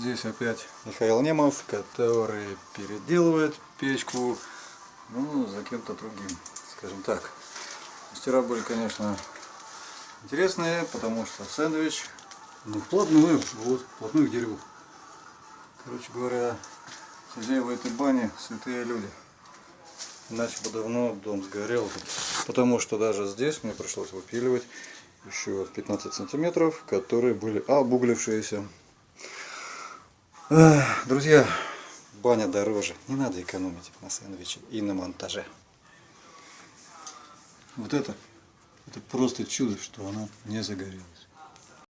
Здесь опять Михаил Немов, который переделывает печку, ну, за кем-то другим, скажем так. Мастера были, конечно, интересные, потому что сэндвич, ну, вплотную, вот, вплотную к дереву. Короче говоря, хозяева этой бани святые люди. Иначе бы давно дом сгорел. Потому что даже здесь мне пришлось выпиливать еще 15 сантиметров, которые были обуглившиеся. Друзья, баня дороже. Не надо экономить на сэндвиче и на монтаже. Вот это, это просто чудо, что она не загорелась.